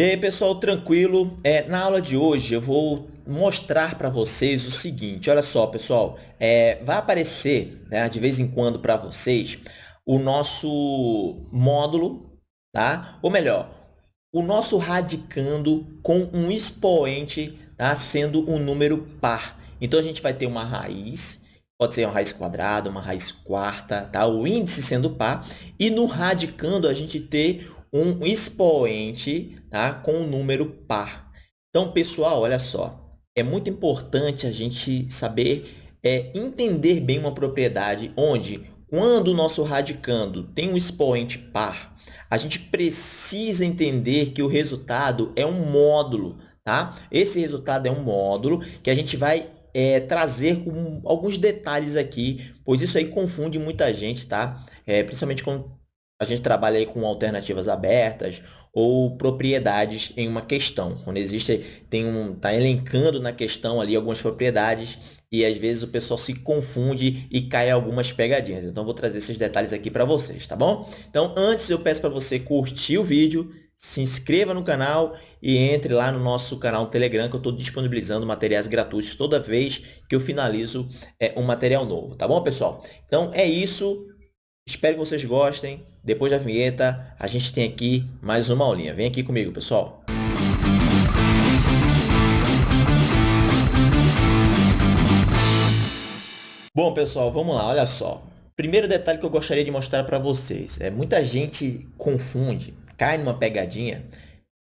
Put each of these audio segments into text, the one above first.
E aí, pessoal, tranquilo? É, na aula de hoje eu vou mostrar para vocês o seguinte. Olha só, pessoal, é, vai aparecer né, de vez em quando para vocês o nosso módulo, tá? Ou melhor, o nosso radicando com um expoente tá? sendo um número par. Então, a gente vai ter uma raiz, pode ser uma raiz quadrada, uma raiz quarta, tá? o índice sendo par. E no radicando, a gente ter um expoente tá? com um número par. Então, pessoal, olha só. É muito importante a gente saber é, entender bem uma propriedade onde, quando o nosso radicando tem um expoente par, a gente precisa entender que o resultado é um módulo. Tá? Esse resultado é um módulo que a gente vai é, trazer com alguns detalhes aqui, pois isso aí confunde muita gente, tá? É, principalmente quando a gente trabalha aí com alternativas abertas ou propriedades em uma questão. Quando existe, tem um, tá elencando na questão ali algumas propriedades e às vezes o pessoal se confunde e cai algumas pegadinhas. Então, vou trazer esses detalhes aqui para vocês, tá bom? Então, antes eu peço para você curtir o vídeo, se inscreva no canal e entre lá no nosso canal Telegram, que eu estou disponibilizando materiais gratuitos toda vez que eu finalizo é, um material novo, tá bom, pessoal? Então, é isso. Espero que vocês gostem. Depois da vinheta, a gente tem aqui mais uma aulinha. Vem aqui comigo, pessoal. Bom, pessoal, vamos lá. Olha só. Primeiro detalhe que eu gostaria de mostrar para vocês. é Muita gente confunde, cai numa pegadinha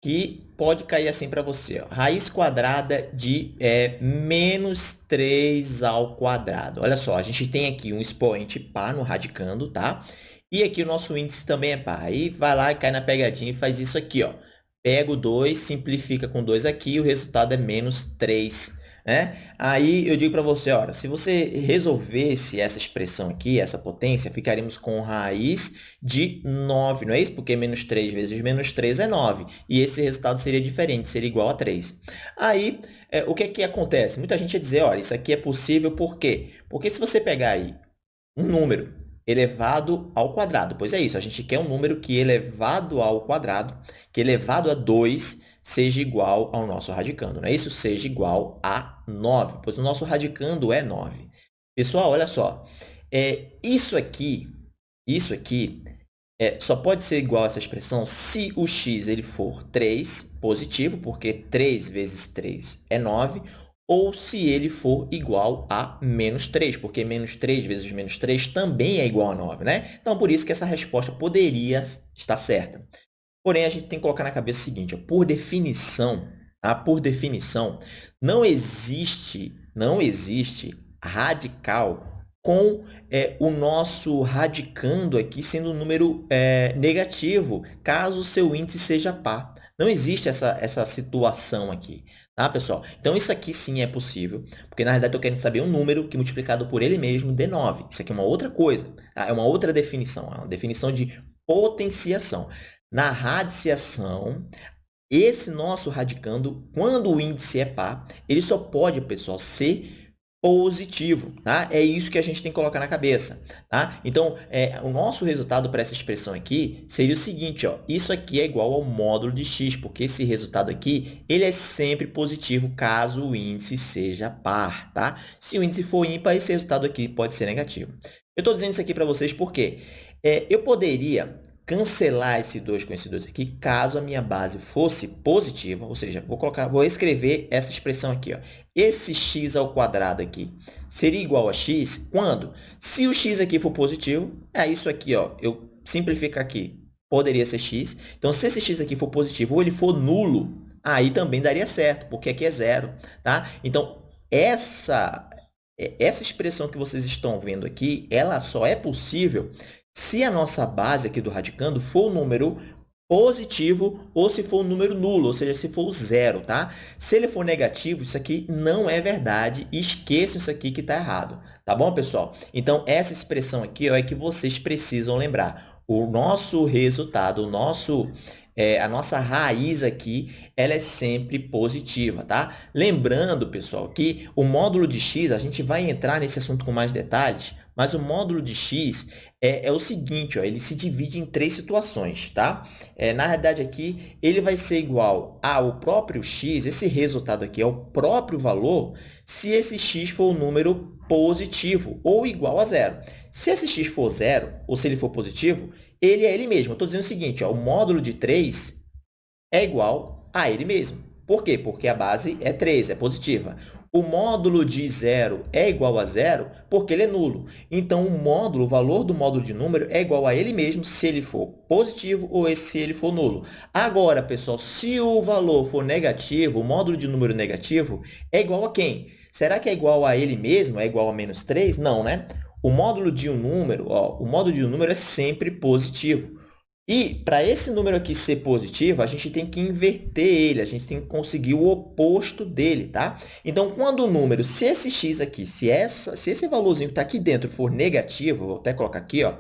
que pode cair assim para você. Ó. Raiz quadrada de é, menos 3 ao quadrado. Olha só, a gente tem aqui um expoente par no radicando, tá? E aqui o nosso índice também é par. Aí vai lá e cai na pegadinha e faz isso aqui, ó. Pega o 2, simplifica com 2 aqui, o resultado é menos 3 né? Aí eu digo para você, olha, se você resolvesse essa expressão aqui, essa potência, ficaríamos com raiz de 9, não é isso? Porque menos 3 vezes menos 3 é 9. E esse resultado seria diferente, seria igual a 3. Aí, é, o que, é que acontece? Muita gente ia dizer, olha, isso aqui é possível por quê? Porque se você pegar aí um número elevado ao quadrado, pois é isso, a gente quer um número que elevado ao quadrado, que elevado a 2 seja igual ao nosso radicando, não é isso? Seja igual a 9, pois o nosso radicando é 9. Pessoal, olha só, é, isso aqui, isso aqui é, só pode ser igual a essa expressão se o x ele for 3, positivo, porque 3 vezes 3 é 9, ou se ele for igual a menos 3, porque menos 3 vezes menos 3 também é igual a 9, né? Então, por isso que essa resposta poderia estar certa. Porém, a gente tem que colocar na cabeça o seguinte, por definição, tá? por definição, não existe, não existe radical com é, o nosso radicando aqui sendo um número é, negativo, caso o seu índice seja par. Não existe essa, essa situação aqui, tá, pessoal? Então, isso aqui sim é possível, porque na realidade eu quero saber um número que multiplicado por ele mesmo dê 9. Isso aqui é uma outra coisa, tá? é uma outra definição, é uma definição de potenciação. Na radiciação, esse nosso radicando, quando o índice é par, ele só pode, pessoal, ser positivo, tá? É isso que a gente tem que colocar na cabeça, tá? Então, é, o nosso resultado para essa expressão aqui seria o seguinte, ó, isso aqui é igual ao módulo de x, porque esse resultado aqui, ele é sempre positivo caso o índice seja par, tá? Se o índice for ímpar, esse resultado aqui pode ser negativo. Eu estou dizendo isso aqui para vocês porque é, eu poderia cancelar esse 2 com esse 2 aqui, caso a minha base fosse positiva, ou seja, vou colocar, vou escrever essa expressão aqui, ó. Esse x ao quadrado aqui seria igual a x quando? Se o x aqui for positivo, é isso aqui, ó, eu simplifico aqui, poderia ser x. Então, se esse x aqui for positivo ou ele for nulo, aí também daria certo, porque aqui é zero, tá? Então, essa, essa expressão que vocês estão vendo aqui, ela só é possível se a nossa base aqui do radicando for um número positivo ou se for um número nulo, ou seja, se for o zero, tá? Se ele for negativo, isso aqui não é verdade, esqueçam isso aqui que está errado, tá bom, pessoal? Então, essa expressão aqui ó, é que vocês precisam lembrar. O nosso resultado, o nosso é, a nossa raiz aqui, ela é sempre positiva, tá? Lembrando, pessoal, que o módulo de x, a gente vai entrar nesse assunto com mais detalhes, Mas o módulo de x é, é o seguinte, ó, ele se divide em três situações, tá? É, na realidade, aqui, ele vai ser igual ao próprio x, esse resultado aqui é o próprio valor, se esse x for um número positivo ou igual a zero. Se esse x for zero, ou se ele for positivo, ele é ele mesmo. Estou dizendo o seguinte, ó, o módulo de 3 é igual a ele mesmo. Por quê? Porque a base é 3, é positiva. O módulo de zero é igual a zero porque ele é nulo. Então, o módulo, o valor do módulo de número é igual a ele mesmo se ele for positivo ou se ele for nulo. Agora, pessoal, se o valor for negativo, o módulo de número negativo é igual a quem? Será que é igual a ele mesmo? É igual a menos 3? Não, né? O módulo de um número, ó, o módulo de um número é sempre positivo. E para esse número aqui ser positivo, a gente tem que inverter ele, a gente tem que conseguir o oposto dele, tá? Então, quando o número, se esse x aqui, se, essa, se esse valorzinho que está aqui dentro for negativo, vou até colocar aqui, ó,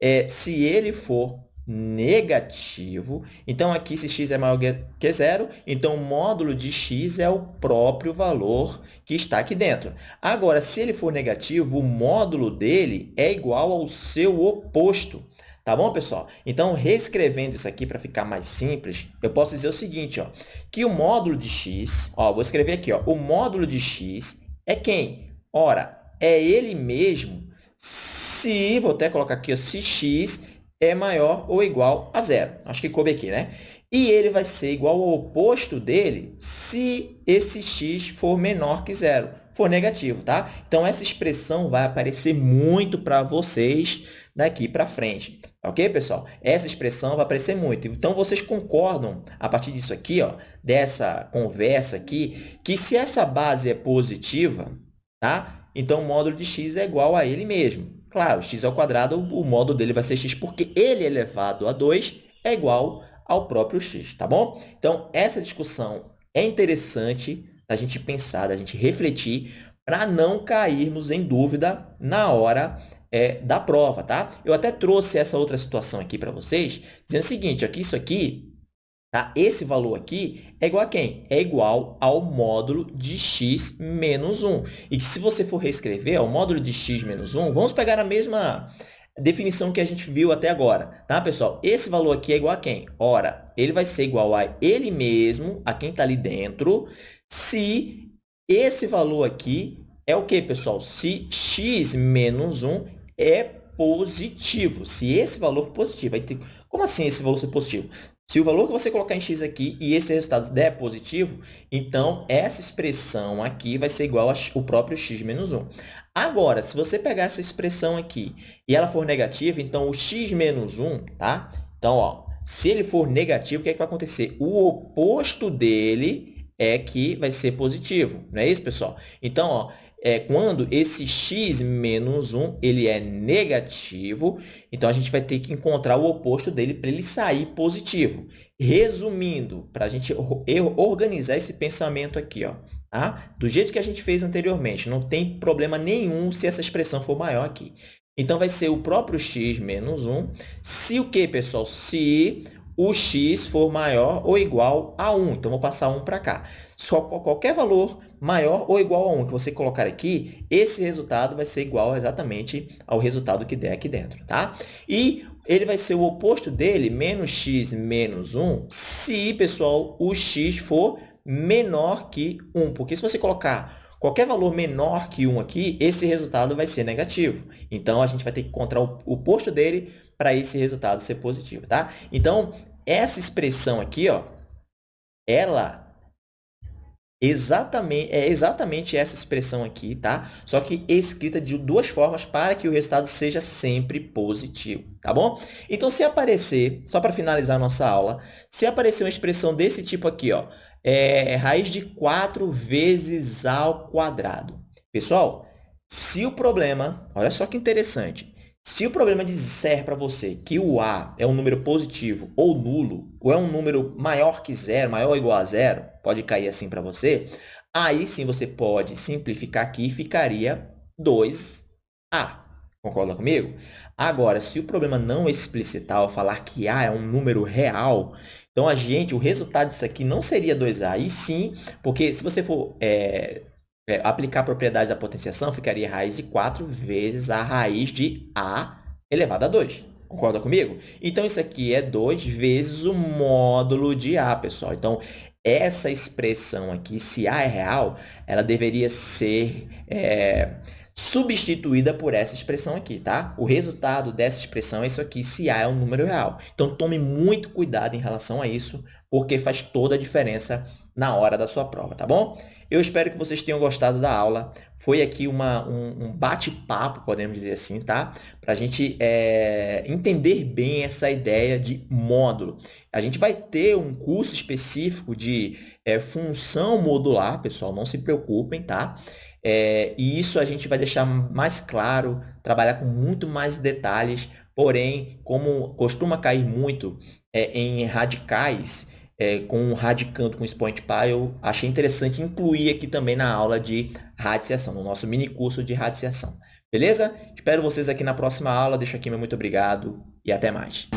é, se ele for negativo, então aqui se x é maior que zero, então o módulo de x é o próprio valor que está aqui dentro. Agora, se ele for negativo, o módulo dele é igual ao seu oposto. Tá bom, pessoal? Então, reescrevendo isso aqui para ficar mais simples, eu posso dizer o seguinte, ó, que o módulo de x, ó, vou escrever aqui, ó, o módulo de x é quem? Ora, é ele mesmo se, vou até colocar aqui, ó, se x é maior ou igual a zero. Acho que coube aqui, né? E ele vai ser igual ao oposto dele se esse x for menor que zero, for negativo, tá? Então, essa expressão vai aparecer muito para vocês daqui para frente. Ok, pessoal? Essa expressão vai aparecer muito. Então, vocês concordam, a partir disso aqui, ó, dessa conversa aqui, que se essa base é positiva, tá? então o módulo de x é igual a ele mesmo. Claro, x ao quadrado, o módulo dele vai ser x, porque ele elevado a 2 é igual ao próprio x, tá bom? Então, essa discussão é interessante da gente pensar, da gente refletir, para não cairmos em dúvida na hora é, da prova, tá? Eu até trouxe essa outra situação aqui para vocês, dizendo o seguinte, aqui, isso aqui, tá? esse valor aqui é igual a quem? É igual ao módulo de x menos 1. E que se você for reescrever, o módulo de x menos 1, vamos pegar a mesma definição que a gente viu até agora, tá, pessoal? Esse valor aqui é igual a quem? Ora, ele vai ser igual a ele mesmo, a quem está ali dentro, se esse valor aqui é o que, pessoal? Se x menos 1 é positivo. Se esse valor positivo, como assim esse valor ser positivo? Se o valor que você colocar em x aqui e esse resultado der positivo, então essa expressão aqui vai ser igual ao próprio x menos 1. Agora, se você pegar essa expressão aqui e ela for negativa, então o x menos 1, tá? Então, ó, se ele for negativo, o que, é que vai acontecer? O oposto dele é que vai ser positivo, não é isso, pessoal? Então, ó, é, quando esse x menos 1 ele é negativo, então a gente vai ter que encontrar o oposto dele para ele sair positivo. Resumindo, para a gente organizar esse pensamento aqui, ó, tá? do jeito que a gente fez anteriormente, não tem problema nenhum se essa expressão for maior aqui. Então, vai ser o próprio x menos 1, se o que, pessoal? Se o x for maior ou igual a 1. Então, vou passar 1 para cá. Só qualquer valor maior ou igual a 1 que você colocar aqui, esse resultado vai ser igual exatamente ao resultado que der aqui dentro, tá? E ele vai ser o oposto dele, menos x menos 1, se, pessoal, o x for menor que 1. Porque se você colocar qualquer valor menor que 1 aqui, esse resultado vai ser negativo. Então, a gente vai ter que encontrar o oposto dele para esse resultado ser positivo, tá? Então, essa expressão aqui, ó, ela Exatamente, é exatamente essa expressão aqui, tá? Só que escrita de duas formas para que o resultado seja sempre positivo, tá bom? Então, se aparecer, só para finalizar a nossa aula, se aparecer uma expressão desse tipo aqui, ó, é raiz de 4 vezes ao quadrado. Pessoal, se o problema, olha só que interessante, se o problema disser para você que o A é um número positivo ou nulo, ou é um número maior que zero, maior ou igual a zero, pode cair assim para você, aí sim você pode simplificar aqui e ficaria 2A. Concorda comigo? Agora, se o problema não explicitar ou falar que A é um número real, então a gente, o resultado disso aqui não seria 2A, e sim, porque se você for é, é, aplicar a propriedade da potenciação, ficaria raiz de 4 vezes a raiz de a elevado a 2. Concorda comigo? Então, isso aqui é 2 vezes o módulo de a, pessoal. Então, essa expressão aqui, se a é real, ela deveria ser é, substituída por essa expressão aqui, tá? O resultado dessa expressão é isso aqui, se a é um número real. Então, tome muito cuidado em relação a isso, porque faz toda a diferença na hora da sua prova, tá bom? Eu espero que vocês tenham gostado da aula. Foi aqui uma, um, um bate-papo, podemos dizer assim, tá? Para a gente é, entender bem essa ideia de módulo. A gente vai ter um curso específico de é, função modular, pessoal, não se preocupem, tá? É, e isso a gente vai deixar mais claro, trabalhar com muito mais detalhes, porém, como costuma cair muito é, em radicais, é, com radicando com expoente pi, eu achei interessante incluir aqui também na aula de radiciação, no nosso mini curso de radiciação. Beleza? Espero vocês aqui na próxima aula. Deixo aqui meu muito obrigado e até mais.